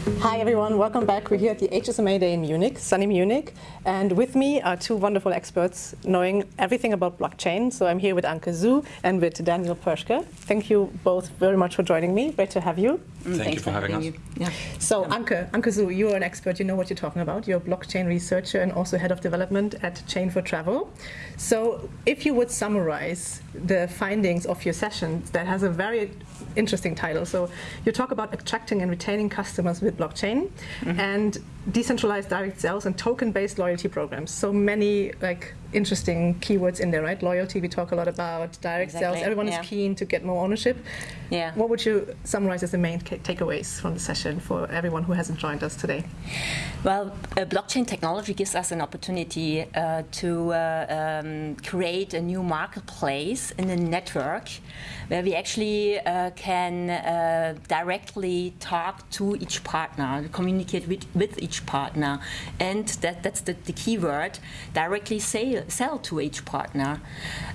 Hi everyone, welcome back. We're here at the HSMA Day in Munich, sunny Munich. And with me are two wonderful experts knowing everything about blockchain. So I'm here with Anke Zhu and with Daniel Perschke. Thank you both very much for joining me. Great to have you. Mm, Thank you for, having, us. You. Yeah. So Anke, Anke Zhu, you're an expert, you know what you're talking about. You're a blockchain researcher and also head of development at Chain for Travel. So if you would summarize the findings of your session that has a very interesting title. So you talk about attracting and retaining customers with blockchain mm -hmm. and decentralized direct sales and token-based loyalty programs. So many like interesting keywords in there, right? Loyalty, we talk a lot about direct exactly. sales. Everyone yeah. is keen to get more ownership. Yeah. What would you summarize as the main takeaways from the session for everyone who hasn't joined us today? Well, uh, blockchain technology gives us an opportunity uh, to uh, um, create a new marketplace in a network where we actually uh, can uh, directly talk to each partner, communicate with, with each partner, and that, that's the, the key word, directly say sell to each partner.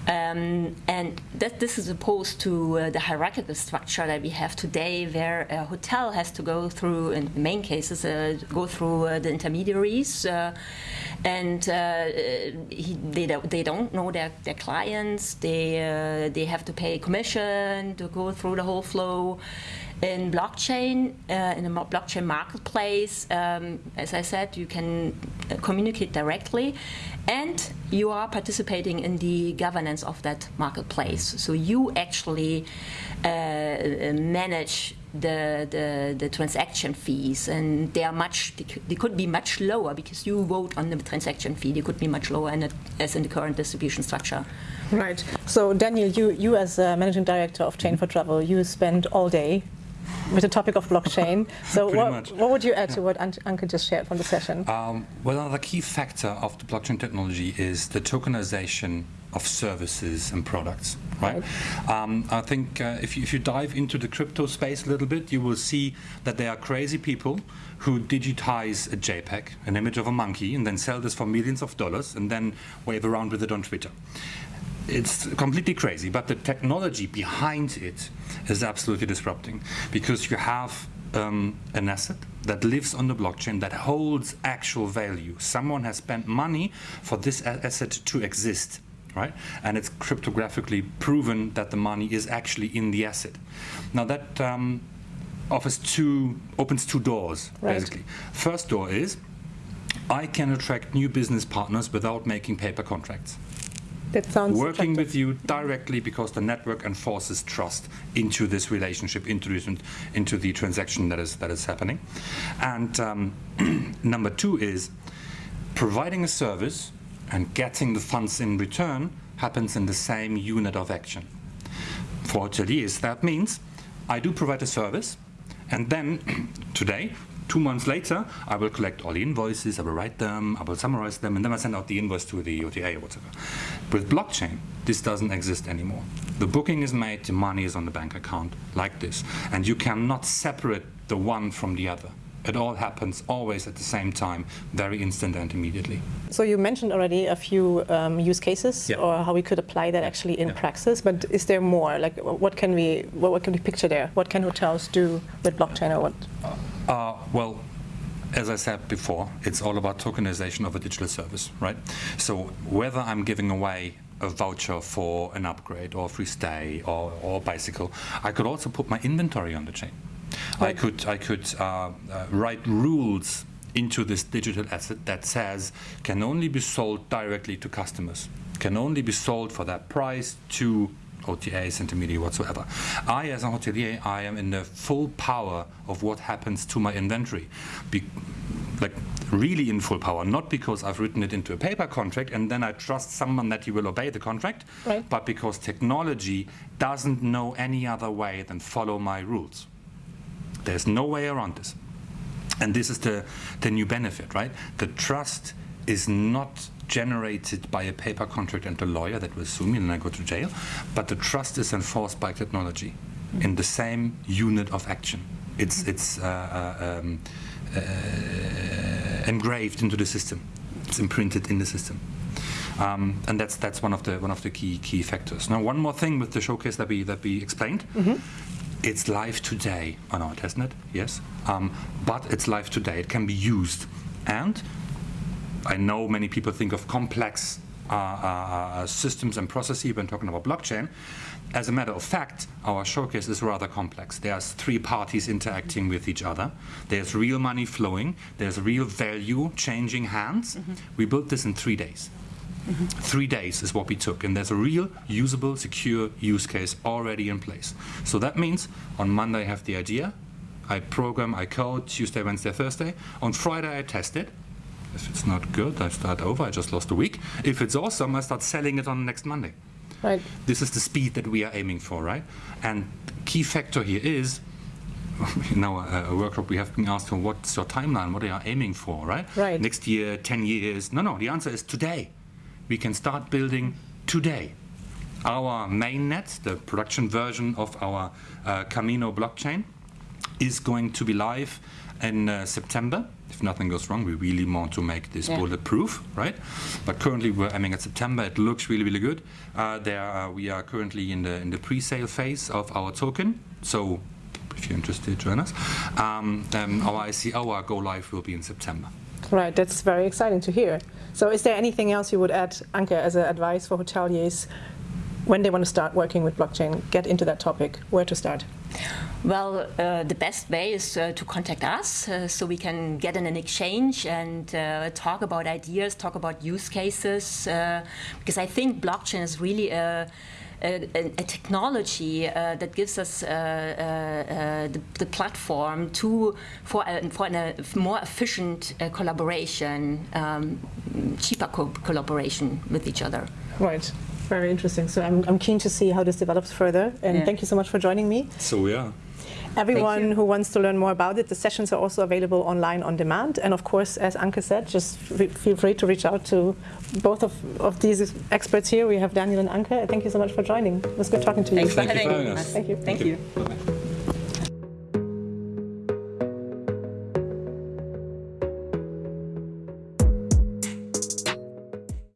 Um, and that this is opposed to uh, the hierarchical structure that we have today, where a hotel has to go through, in the main cases, uh, go through uh, the intermediaries, uh, and uh, he, they, don't, they don't know their, their clients, they, uh, they have to pay commission to go through the whole flow in blockchain, uh, in a blockchain marketplace, um, as I said, you can uh, communicate directly and you are participating in the governance of that marketplace. So you actually uh, manage the, the, the, transaction fees and they are much, they could be much lower because you vote on the transaction fee. They could be much lower in as in the current distribution structure. Right. So Daniel, you, you as managing director of Chain for Travel, you spend all day with the topic of blockchain. So what, what, would you add to what Anke just shared from the session? Um, well, another key factor of the blockchain technology is the tokenization of services and products, right? right. Um, I think uh, if, you, if you dive into the crypto space a little bit, you will see that there are crazy people who digitize a JPEG, an image of a monkey, and then sell this for millions of dollars and then wave around with it on Twitter it's completely crazy, but the technology behind it is absolutely disrupting because you have um, an asset that lives on the blockchain that holds actual value. Someone has spent money for this asset to exist, right? And it's cryptographically proven that the money is actually in the asset. Now that um, offers two, opens two doors, right. basically. First door is, I can attract new business partners without making paper contracts. That sounds working with you directly because the network enforces trust into this relationship, into, this, into the transaction that is that is happening. And um, number two is providing a service and getting the funds in return happens in the same unit of action. For hoteliers, that means I do provide a service, and then today Two months later, I will collect all the invoices, I will write them, I will summarize them, and then I send out the invoice to the OTA or whatever. With blockchain, this doesn't exist anymore. The booking is made, the money is on the bank account, like this. And you cannot separate the one from the other. It all happens always at the same time, very instant and immediately. So you mentioned already a few um, use cases yeah. or how we could apply that actually in yeah. praxis, but is there more? Like what can we, what, what, can we picture there? What can hotels do with blockchain or what? Uh, well, as I said before, it's all about tokenization of a digital service, right? So whether I'm giving away a voucher for an upgrade or a free stay or, or bicycle, I could also put my inventory on the chain. I could, I could uh, uh, write rules into this digital asset that says can only be sold directly to customers, can only be sold for that price to OTAs, intermediate whatsoever. I, as a hotelier, I am in the full power of what happens to my inventory. Be like really in full power, not because I've written it into a paper contract and then I trust someone that he will obey the contract, right. but because technology doesn't know any other way than follow my rules. There's no way around this. And this is the, the new benefit, right? The trust is not generated by a paper contract and a lawyer that will sue me and I go to jail, but the trust is enforced by technology in the same unit of action. It's, it's uh, uh, um, uh, engraved into the system. It's imprinted in the system. Um, and that's that's one of the one of the key key factors. Now, one more thing with the showcase that we that we explained. Mm -hmm it's live today on our testnet, yes, um, but it's live today. It can be used. And I know many people think of complex uh, uh, systems and processes when talking about blockchain. As a matter of fact, our showcase is rather complex. There's three parties interacting with each other. There's real money flowing. There's real value changing hands. We built this in three days. Three days is what we took, and there's a real usable, secure use case already in place. So that means on Monday I have the idea, I program, I code, Tuesday, Wednesday, Thursday. On Friday I test it. If it's not good, I start over, I just lost a week. If it's awesome, I start selling it on next Monday. Right. This is the speed that we are aiming for, right? And key factor here is, in our uh, workshop, we have been asked for what's your timeline, what are you aiming for, right? Right. Next year, 10 years. No, no, the answer is today. We can start building today. Our mainnet, the production version of our uh, Camino blockchain, is going to be live in uh, September. If nothing goes wrong, we really want to make this Yeah. bulletproof, right? But currently we're aiming at September. It looks really, really good. Uh, there, uh, we are currently in the in the pre-sale phase of our token. So, if you're interested, join us. Um, um, our ICO, our go live will be in September. Right, that's very exciting to hear. So is there anything else you would add, Anke, as an advice for hoteliers when they want to start working with blockchain, get into that topic, where to start? Well, uh, the best way is uh, to contact us uh, so we can get in an exchange and uh, talk about ideas, talk about use cases. Uh, because I think blockchain is really a, a, a technology uh, that gives us uh, uh, uh, the, the platform to for a, for a more efficient uh, collaboration, um, cheaper co- collaboration with each other. Right, very interesting. So I'm, I'm keen to see how this develops further. And Yeah. thank you so much for joining me. So we are. Everyone who wants to learn more about it, the sessions are also available online on demand. And of course, as Anke said, just feel free to reach out to both of, of these experts here. We have Daniel and Anke. Thank you so much for joining. It was good talking to you. Thanks for Thank you for having having us. us. Thank you. Thank you. Bye-bye.